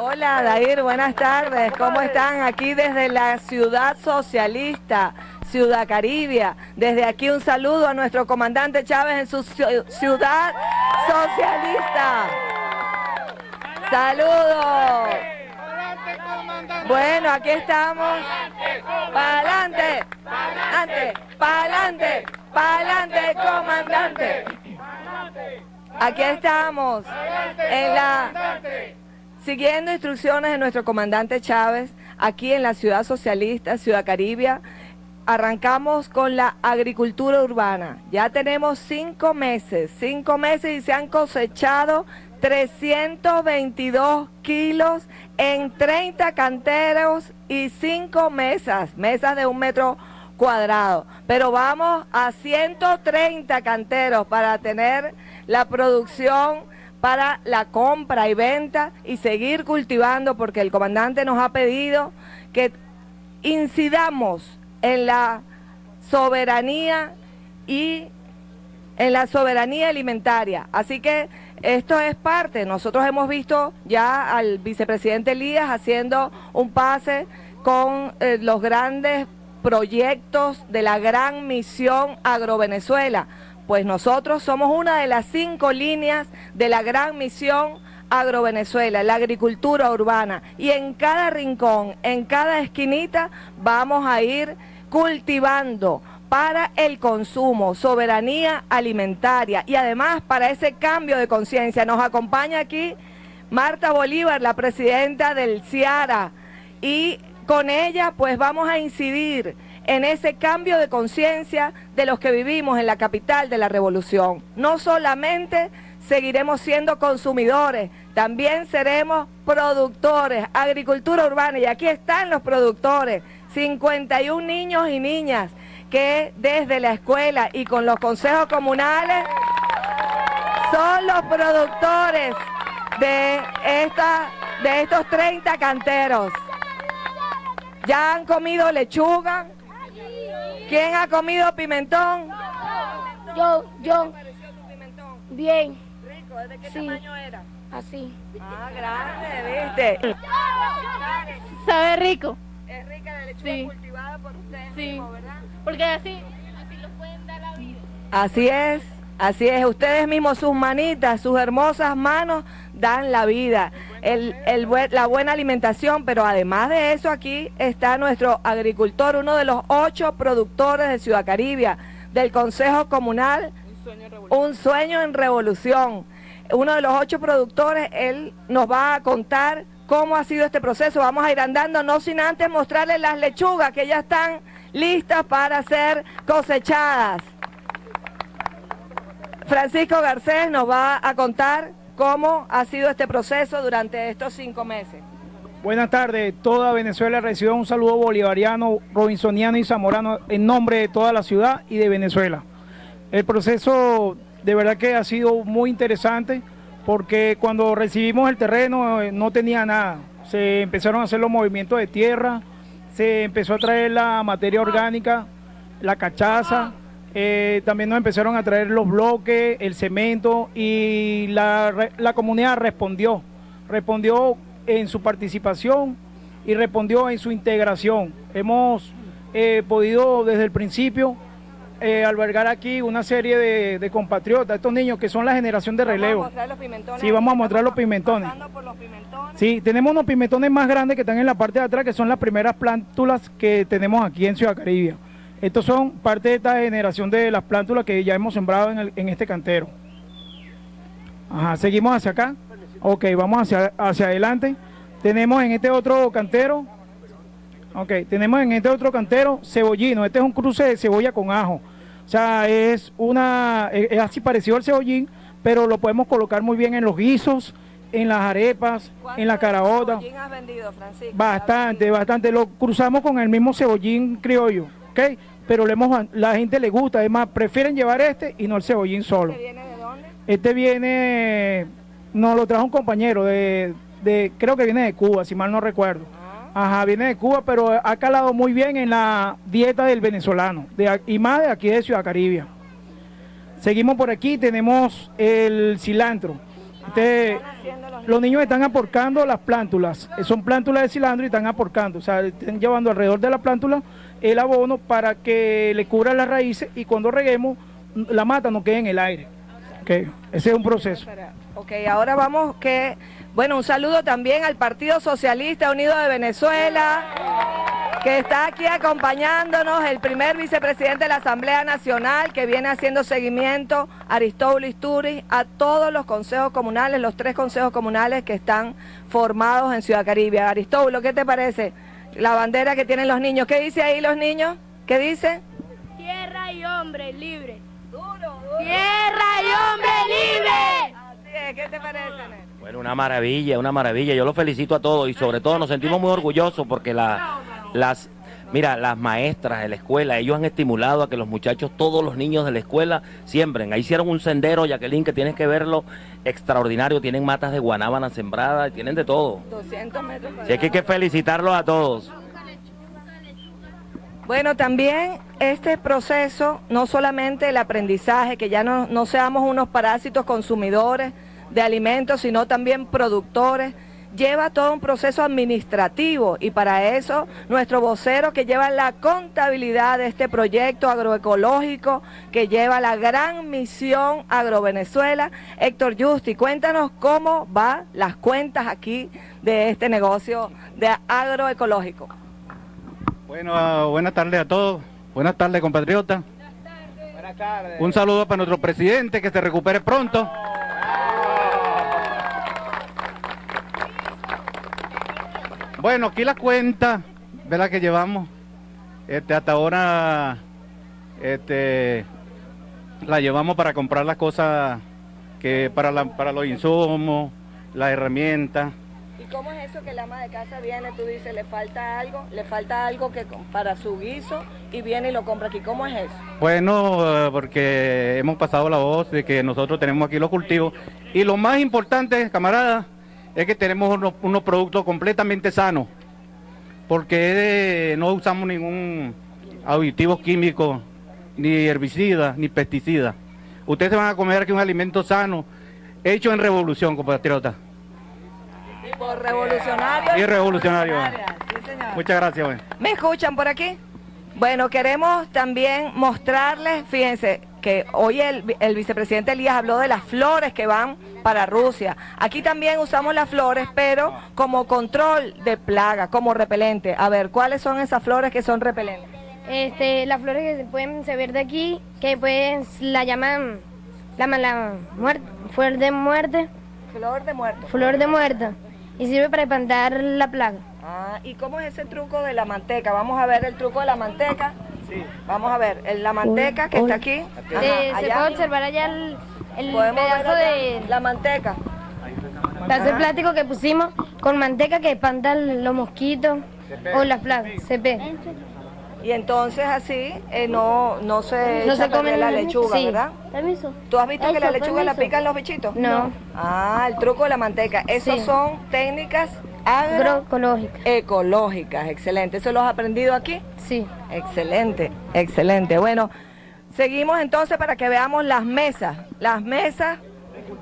Hola, Dair, buenas tardes. ¿Cómo están? Aquí desde la ciudad socialista, Ciudad Caribia. Desde aquí un saludo a nuestro comandante Chávez en su ciudad socialista. Saludos. Bueno, aquí estamos. Pa'lante, pa'lante, pa'lante, pa'lante, comandante. Aquí estamos en la siguiendo instrucciones de nuestro comandante Chávez, aquí en la ciudad socialista, Ciudad Caribia, arrancamos con la agricultura urbana. Ya tenemos cinco meses, cinco meses y se han cosechado 322 kilos en 30 canteros y cinco mesas, mesas de un metro cuadrado. Pero vamos a 130 canteros para tener la producción para la compra y venta y seguir cultivando porque el comandante nos ha pedido que incidamos en la soberanía y en la soberanía alimentaria. Así que esto es parte. Nosotros hemos visto ya al vicepresidente Elías haciendo un pase con eh, los grandes proyectos de la gran misión Agrovenezuela. Pues nosotros somos una de las cinco líneas de la gran misión Agrovenezuela, la agricultura urbana. Y en cada rincón, en cada esquinita, vamos a ir cultivando para el consumo, soberanía alimentaria y además para ese cambio de conciencia. Nos acompaña aquí Marta Bolívar, la presidenta del CIARA, y con ella pues vamos a incidir en ese cambio de conciencia de los que vivimos en la capital de la revolución. No solamente seguiremos siendo consumidores, también seremos productores, agricultura urbana, y aquí están los productores, 51 niños y niñas que desde la escuela y con los consejos comunales son los productores de, esta, de estos 30 canteros. ¿Ya han comido lechuga? ¿Quién ha comido pimentón? Yo, yo. Bien. ¿Rico? ¿De qué tamaño era? Así. Ah, grande, ¿viste? Sabe rico. Es rica la lechuga cultivada por ustedes mismos, ¿verdad? Porque así, así los pueden dar la vida. Así es. Así es, ustedes mismos, sus manitas, sus hermosas manos dan la vida, la buena alimentación, pero además de eso aquí está nuestro agricultor, uno de los ocho productores de Ciudad Caribia, del Consejo Comunal, un sueño en revolución. Uno de los ocho productores, él nos va a contar cómo ha sido este proceso. Vamos a ir andando, no sin antes mostrarles las lechugas que ya están listas para ser cosechadas. Francisco Garcés nos va a contar cómo ha sido este proceso durante estos cinco meses. Buenas tardes, toda Venezuela recibe un saludo bolivariano, robinsoniano y zamorano en nombre de toda la ciudad y de Venezuela. El proceso de verdad que ha sido muy interesante porque cuando recibimos el terreno eh, no tenía nada. Se empezaron a hacer los movimientos de tierra, se empezó a traer la materia orgánica, la cachaza, eh, también nos empezaron a traer los bloques, el cemento y la, la comunidad respondió, respondió en su participación y respondió en su integración. Hemos eh, podido desde el principio eh, albergar aquí una serie de, compatriotas, estos niños que son la generación de relevo. Vamos a mostrar los pimentones. Sí, vamos a mostrar los pimentones. Por los pimentones. Sí, tenemos unos pimentones más grandes que están en la parte de atrás, que son las primeras plántulas que tenemos aquí en Ciudad Caribia. Estos son parte de esta generación de las plántulas que ya hemos sembrado en, este cantero. Ajá, seguimos hacia acá. Ok, vamos hacia, hacia adelante. Tenemos en este otro cantero, ok, tenemos en este otro cantero cebollino. Este es un cruce de cebolla con ajo. O sea, es una, es así parecido al cebollín, pero lo podemos colocar muy bien en los guisos, en las arepas, en la caraota. has vendido, Francisco? Bastante, bastante. Lo cruzamos con el mismo cebollín criollo. Pero le hemos, la gente le gusta, además prefieren llevar este y no el cebollín solo. ¿Este viene de dónde? Este viene, nos lo trajo un compañero de, de, creo que viene de Cuba, si mal no recuerdo. Ah. Ajá, viene de Cuba, pero ha calado muy bien en la dieta del venezolano, de, y más de aquí de Ciudad Caribia. Seguimos por aquí, tenemos el cilantro. Este, los niños están aporcando las plántulas, son plántulas de cilantro y están aporcando, o sea, están llevando alrededor de la plántula el abono para que le cubra las raíces y cuando reguemos la mata no quede en el aire. Okay. Ese es un proceso. Ok, ahora vamos que, bueno, un saludo también al Partido Socialista Unido de Venezuela, que está aquí acompañándonos, el primer vicepresidente de la Asamblea Nacional, que viene haciendo seguimiento, Aristóbulo Isturi, a todos los consejos comunales, los tres consejos comunales que están formados en Ciudad Caribe. Aristóbulo, ¿qué te parece? La bandera que tienen los niños. ¿Qué dice ahí los niños? ¿Qué dice? Tierra y hombre libre. Tierra y hombre libre. Así es, ¿qué te parece? Bueno, una maravilla, una maravilla. Yo los felicito a todos y sobre todo nos sentimos muy orgullosos porque la, las, mira, las maestras de la escuela, ellos han estimulado a que los muchachos, todos los niños de la escuela, siembren. Ahí hicieron un sendero, Jacqueline, que tienes que verlo, extraordinario. Tienen matas de guanábana sembradas, tienen de todo. 200 metros. Así que hay que felicitarlos a todos. Bueno, también este proceso, no solamente el aprendizaje, que ya no, no seamos unos parásitos consumidores de alimentos, sino también productores, lleva todo un proceso administrativo y para eso nuestro vocero que lleva la contabilidad de este proyecto agroecológico, que lleva la gran misión Agrovenezuela, Héctor Justi, cuéntanos cómo van las cuentas aquí de este negocio de agroecológico. Bueno, buenas tardes a todos. Buenas tardes, compatriotas. Buenas tardes. Un saludo para nuestro presidente, que se recupere pronto. Bueno, aquí la cuenta, ¿verdad? Que llevamos, este, hasta ahora, este, la llevamos para comprar las cosas que para, la, para los insumos, las herramientas. ¿Y cómo es eso que la ama de casa viene, tú dices, le falta algo, le falta algo que para su guiso y viene y lo compra aquí? ¿Cómo es eso? Bueno, eh, porque hemos pasado la voz de que nosotros tenemos aquí los cultivos y lo más importante, camaradas, es que tenemos unos, unos productos completamente sanos, porque no usamos ningún aditivo químico, ni herbicida, ni pesticida. Ustedes se van a comer aquí un alimento sano, hecho en revolución, compatriotas. Por revolucionario. Y revolucionario. Sí. Muchas gracias. Bueno. ¿Me escuchan por aquí? Bueno, queremos también mostrarles, fíjense, que hoy el, el, vicepresidente Elías habló de las flores que van para Rusia. Aquí también usamos las flores, pero como control de plaga, como repelente. A ver, ¿cuáles son esas flores que son repelentes? Este, las flores que se pueden ver de aquí, que pues la llaman la, la muerte, flor de muerte. Flor de muerte. Flor de muerte. Y sirve para espantar la plaga. Ah, ¿y cómo es ese truco de la manteca? Vamos a ver el truco de la manteca. Sí. Vamos a ver, el, la manteca que está aquí. Ajá, Eh, se puede observar allá el, pedazo de la manteca. pedazo de plástico que pusimos con manteca que espanta los mosquitos o las plagas. CP. Y entonces así eh, no, no se No echa se comen la lechuga, sí. ¿verdad? Permiso. ¿Tú has visto que la lechuga la permiso. pican los bichitos? No. Ah, el truco de la manteca. Esas Sí. son técnicas Agroecológica. agroecológicas. Excelente. ¿Eso lo has aprendido aquí? Sí. Excelente, excelente. Bueno, seguimos entonces para que veamos las mesas, las mesas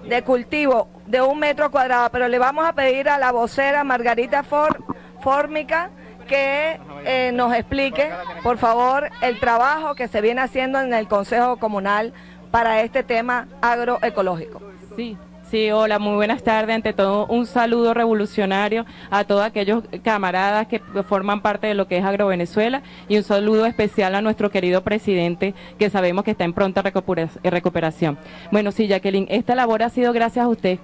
de cultivo de un metro cuadrado, pero le vamos a pedir a la vocera Margarita For- Fórmica que eh, nos explique, por favor, el trabajo que se viene haciendo en el Consejo Comunal para este tema agroecológico. Sí, sí, hola, muy buenas tardes. Ante todo, un saludo revolucionario a todos aquellos camaradas que forman parte de lo que es AgroVenezuela y un saludo especial a nuestro querido presidente que sabemos que está en pronta recupera- recuperación. Bueno, sí, Jacqueline, esta labor ha sido gracias a usted.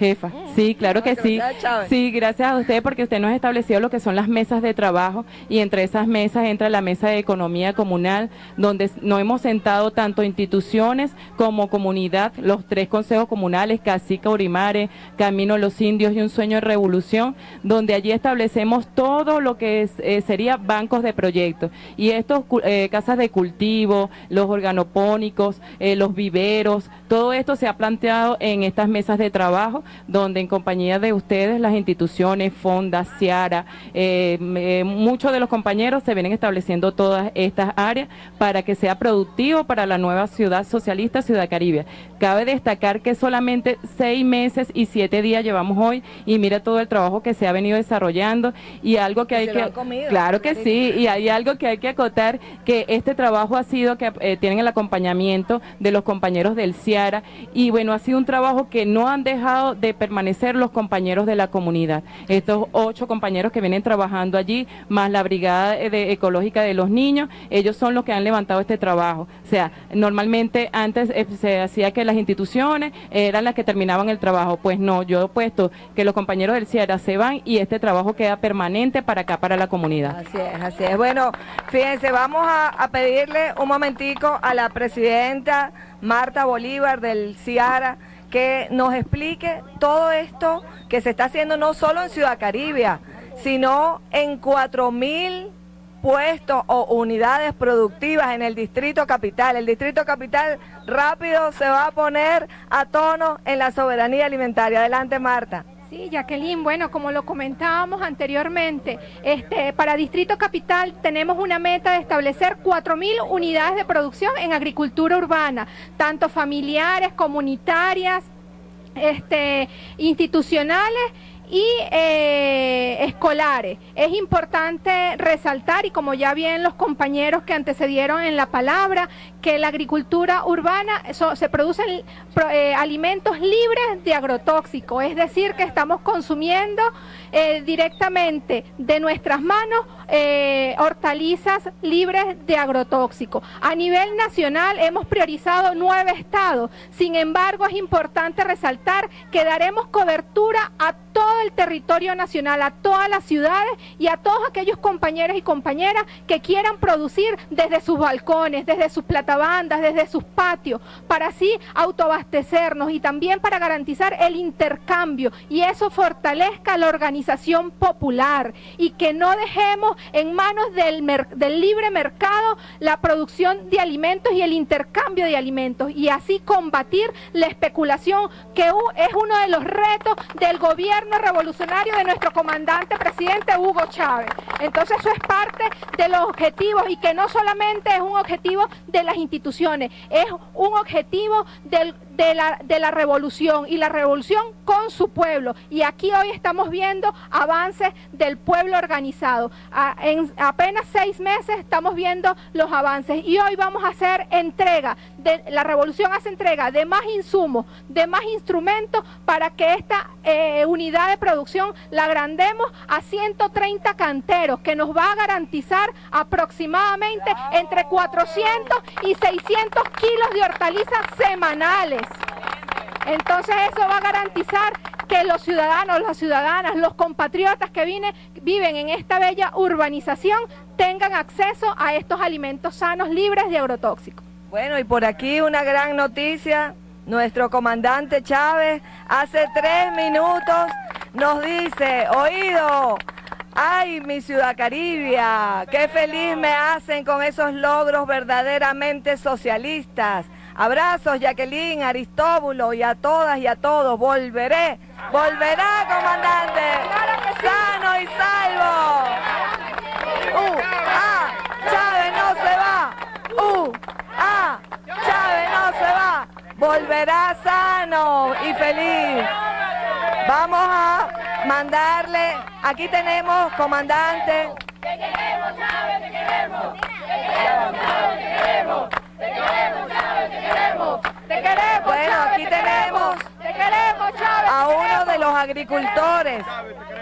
Jefa, sí, claro que sí. Chávez. Sí, gracias a usted porque usted nos ha establecido lo que son las mesas de trabajo y entre esas mesas entra la mesa de economía comunal donde nos hemos sentado tanto instituciones como comunidad, los tres consejos comunales, Cacica, Urimare, Camino Los Indios y Un Sueño de Revolución, donde allí establecemos todo lo que es, eh, sería bancos de proyectos y estos eh, casas de cultivo, los organopónicos, eh, los viveros, todo esto se ha planteado en estas mesas de trabajo donde en compañía de ustedes, las instituciones, Fonda, Ciara, eh, muchos de los compañeros se vienen estableciendo todas estas áreas para que sea productivo para la nueva ciudad socialista, Ciudad Caribe. Cabe destacar que solamente seis meses y siete días llevamos hoy y mira todo el trabajo que se ha venido desarrollando y algo que hay que... claro que sí, y hay algo que hay que acotar, que este trabajo ha sido que eh, tienen el acompañamiento de los compañeros del CIARA y bueno, ha sido un trabajo que no han dejado de permanecer los compañeros de la comunidad. Estos ocho compañeros que vienen trabajando allí, más la Brigada Ecológica de los Niños, ellos son los que han levantado este trabajo. O sea, normalmente antes eh, se hacía que las instituciones eran las que terminaban el trabajo. Pues no, yo he puesto que los compañeros del CIARA se van y este trabajo queda permanente para acá, para la comunidad. Así es, así es. Bueno, fíjense, vamos a, a pedirle un momentico a la presidenta Marta Bolívar del CIARA que nos explique todo esto que se está haciendo no solo en Ciudad Caribia, sino en cuatro mil puestos o unidades productivas en el Distrito Capital. El Distrito Capital rápido se va a poner a tono en la soberanía alimentaria. Adelante, Marta. Sí, Jacqueline, bueno, como lo comentábamos anteriormente, este, para Distrito Capital tenemos una meta de establecer 4.000 unidades de producción en agricultura urbana, tanto familiares, comunitarias, este, institucionales y eh, escolares. Es importante resaltar, y como ya bien los compañeros que antecedieron en la palabra, que la agricultura urbana se producen eh, alimentos libres de agrotóxicos, es decir, que estamos consumiendo eh, directamente de nuestras manos eh, hortalizas libres de agrotóxicos. A nivel nacional hemos priorizado nueve estados, sin embargo es importante resaltar que daremos cobertura a todo el territorio nacional, a todas las ciudades y a todos aquellos compañeros y compañeras que quieran producir desde sus balcones, desde sus platabandas, desde sus patios, para así autoabastecernos y también para garantizar el intercambio y eso fortalezca la organización popular y que no dejemos en manos del, del libre mercado la producción de alimentos y el intercambio de alimentos y así combatir la especulación que es uno de los retos del gobierno revolucionario de nuestro comandante presidente Hugo Chávez. Entonces eso es parte de los objetivos y que no solamente es un objetivo de las instituciones, es un objetivo del de la, de la revolución y la revolución con su pueblo. Y aquí hoy estamos viendo avances del pueblo organizado. en apenas seis meses estamos viendo los avances y hoy vamos a hacer entrega, de, la revolución hace entrega de más insumos, de más instrumentos para que esta eh, unidad de producción la agrandemos a 130 canteros, que nos va a garantizar aproximadamente entre 400 y 600 kilos de hortalizas semanales. Entonces eso va a garantizar que los ciudadanos, las ciudadanas, los compatriotas que viven en esta bella urbanización tengan acceso a estos alimentos sanos libres de agrotóxicos. Bueno, y por aquí una gran noticia. Nuestro comandante Chávez hace tres minutos nos dice, oído, ay mi ciudad Caribia, qué feliz me hacen con esos logros verdaderamente socialistas. Abrazos, Jacqueline, Aristóbulo y a todas y a todos. Volveré, volverá, comandante. Sano y salvo. Uh, ah, Chávez no se va. Uh, ah, Chávez no se va. Volverá sano y feliz. Vamos a mandarle, aquí tenemos, comandante. Te queremos, Chávez, te queremos. Te queremos, Chávez, te queremos. Te queremos, Bueno, aquí tenemos te queremos, Chávez, a uno de los agricultores,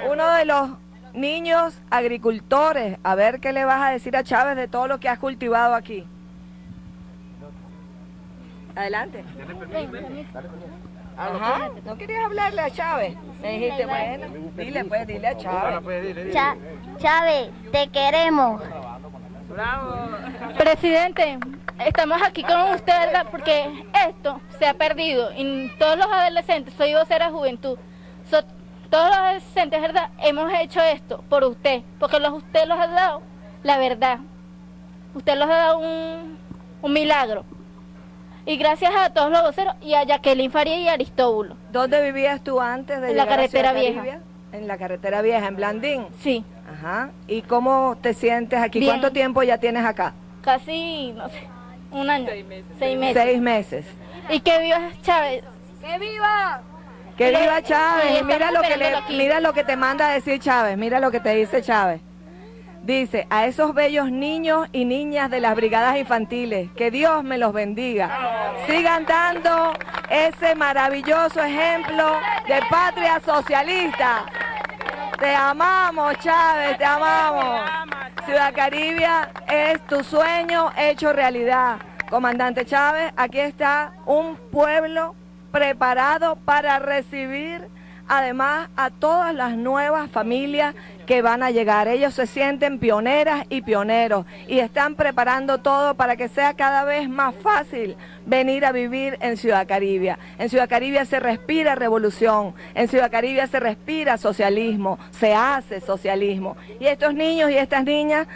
uno de los niños agricultores. A ver qué le vas a decir a Chávez de todo lo que has cultivado aquí. Adelante. Ajá, ¿no querías hablarle a Chávez? Me dijiste, bueno, dile pues, dile a Chávez. Chávez, te queremos. Bravo. Presidente, estamos aquí con usted porque esto se ha perdido y todos los adolescentes, soy vocera juventud, todos los adolescentes, ¿verdad? Hemos hecho esto por usted, porque los, usted los ha dado la verdad. Usted los ha dado un, un milagro. Y gracias a todos los voceros y a Jacqueline Faría y Aristóbulo. ¿Dónde vivías tú antes de En la a carretera vieja. En la carretera vieja, en Blandín. Sí, Ajá. ¿Y cómo te sientes aquí? Bien. ¿Cuánto tiempo ya tienes acá? casi, no sé, un año. Seis meses. Seis meses. Y que viva Chávez. ¡Que viva! Que viva y Chávez. Y estamos mira lo que le, mira lo que te manda a decir Chávez. Mira lo que te dice Chávez. Dice, a esos bellos niños y niñas de las brigadas infantiles, que Dios me los bendiga. Sigan dando ese maravilloso ejemplo de patria socialista. Te amamos, Chávez, te amamos. Ciudad Caribia es tu sueño hecho realidad. Comandante Chávez, aquí está un pueblo preparado para recibir además a todas las nuevas familias que van a llegar. Ellos se sienten pioneras y pioneros y están preparando todo para que sea cada vez más fácil venir a vivir en Ciudad Caribia. En Ciudad Caribia se respira revolución, en Ciudad Caribia se respira socialismo, se hace socialismo. Y estos niños y estas niñas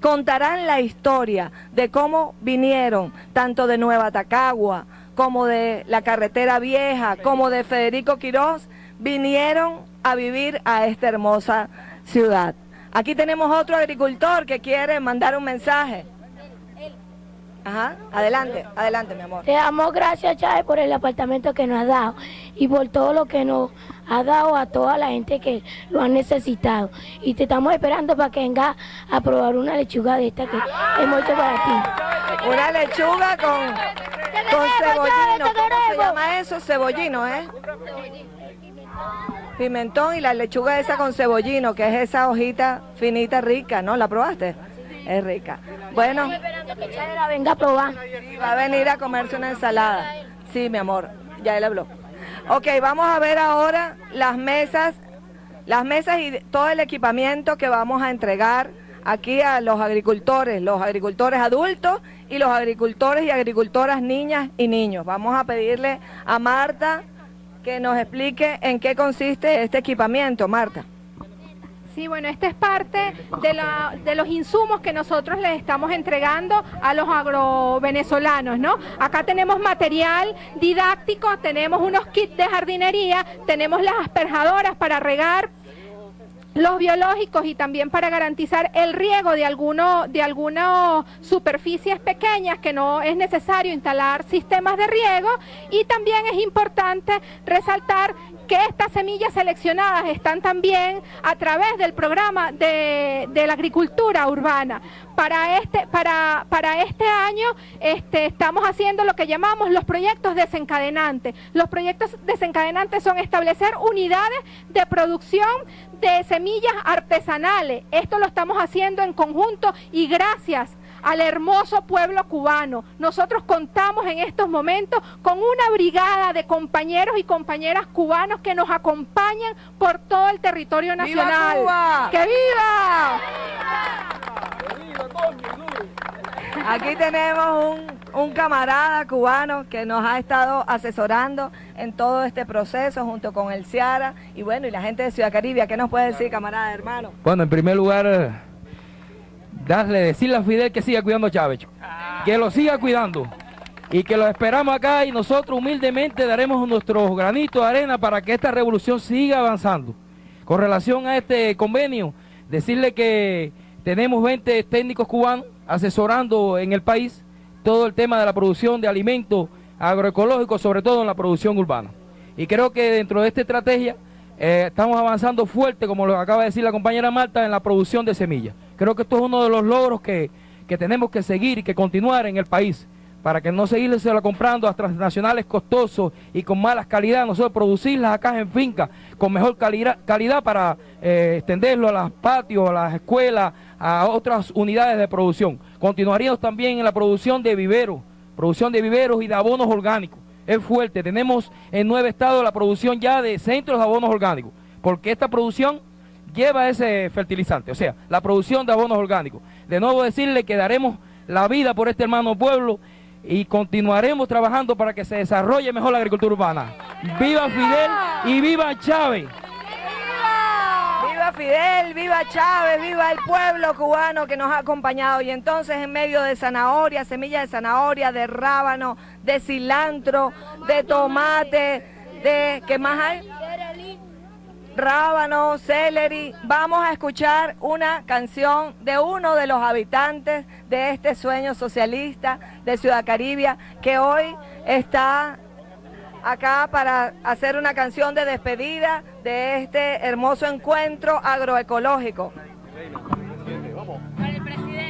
contarán la historia de cómo vinieron tanto de Nueva Tacagua como de la carretera vieja, como de Federico Quirós, vinieron a vivir a esta hermosa ciudad. Aquí tenemos otro agricultor que quiere mandar un mensaje. Ajá, adelante, adelante, mi amor. Te damos gracias, Chávez, por el apartamento que nos has dado y por todo lo que nos ha dado a toda la gente que lo ha necesitado. Y te estamos esperando para que vengas a probar una lechuga de esta que hemos hecho para ti. Una lechuga con, con cebollino. ¿Cómo se llama eso? Cebollino, ¿eh? Pimentón y la lechuga esa con cebollino, que es esa hojita finita rica, ¿no? ¿La probaste? Es rica. Bueno, venga a probar. va a venir a comerse una ensalada. Sí, mi amor, ya él habló. Ok, vamos a ver ahora las mesas, las mesas y todo el equipamiento que vamos a entregar aquí a los agricultores, los agricultores adultos y los agricultores y agricultoras niñas y niños. Vamos a pedirle a Marta que nos explique en qué consiste este equipamiento, Marta. Sí, bueno, esta es parte de, la- de los insumos que nosotros les estamos entregando a los agrovenezolanos, ¿no? Acá tenemos material didáctico, tenemos unos kits de jardinería, tenemos las asperjadoras para regar los biológicos y también para garantizar el riego de alguno, de algunas superficies pequeñas que no es necesario instalar sistemas de riego y también es importante resaltar que estas semillas seleccionadas están también a través del programa de, de la agricultura urbana. Para este, para, para este año este, estamos haciendo lo que llamamos los proyectos desencadenantes. Los proyectos desencadenantes son establecer unidades de producción de semillas artesanales. Esto lo estamos haciendo en conjunto y gracias al hermoso pueblo cubano. Nosotros contamos en estos momentos con una brigada de compañeros y compañeras cubanos que nos acompañan por todo el territorio ¡Viva nacional. Cuba! ¡Que viva! Aquí tenemos un, un camarada cubano que nos ha estado asesorando en todo este proceso junto con el Ciara y bueno, y la gente de Ciudad Caribia. ¿Qué nos puede decir, camarada, hermano? Bueno, en primer lugar, eh, darle, decirle a Fidel que siga cuidando a Chávez, que lo siga cuidando y que lo esperamos acá y nosotros humildemente daremos nuestros granitos de arena para que esta revolución siga avanzando. Con relación a este convenio, decirle que tenemos 20 técnicos cubanos asesorando en el país todo el tema de la producción de alimentos agroecológicos, sobre todo en la producción urbana. Y creo que dentro de esta estrategia eh, estamos avanzando fuerte, como lo acaba de decir la compañera Marta, en la producción de semillas. Creo que esto es uno de los logros que, que tenemos que seguir y que continuar en el país, para que no seguirse comprando a transnacionales costosos y con malas calidad, nosotros producirlas acá en finca con mejor calidad, para eh, extenderlo a los patios, a las escuelas, a otras unidades de producción. Continuaríamos también en la producción de viveros, producción de viveros y de abonos orgánicos. Es fuerte, tenemos en nueve estados la producción ya de centros de abonos orgánicos, porque esta producción lleva ese fertilizante, o sea, la producción de abonos orgánicos. De nuevo decirle que daremos la vida por este hermano pueblo y continuaremos trabajando para que se desarrolle mejor la agricultura urbana. ¡Viva Fidel y viva Chávez! ¡Viva Fidel, viva Chávez, viva el pueblo cubano que nos ha acompañado. Y entonces en medio de zanahoria, semillas de zanahoria, de rábano, de cilantro, de tomate, de... ¿Qué más hay? Rábano, celery. Vamos a escuchar una canción de uno de los habitantes de este sueño socialista de Ciudad Caribia, que hoy está acá para hacer una canción de despedida de este hermoso encuentro agroecológico. Para el presidente.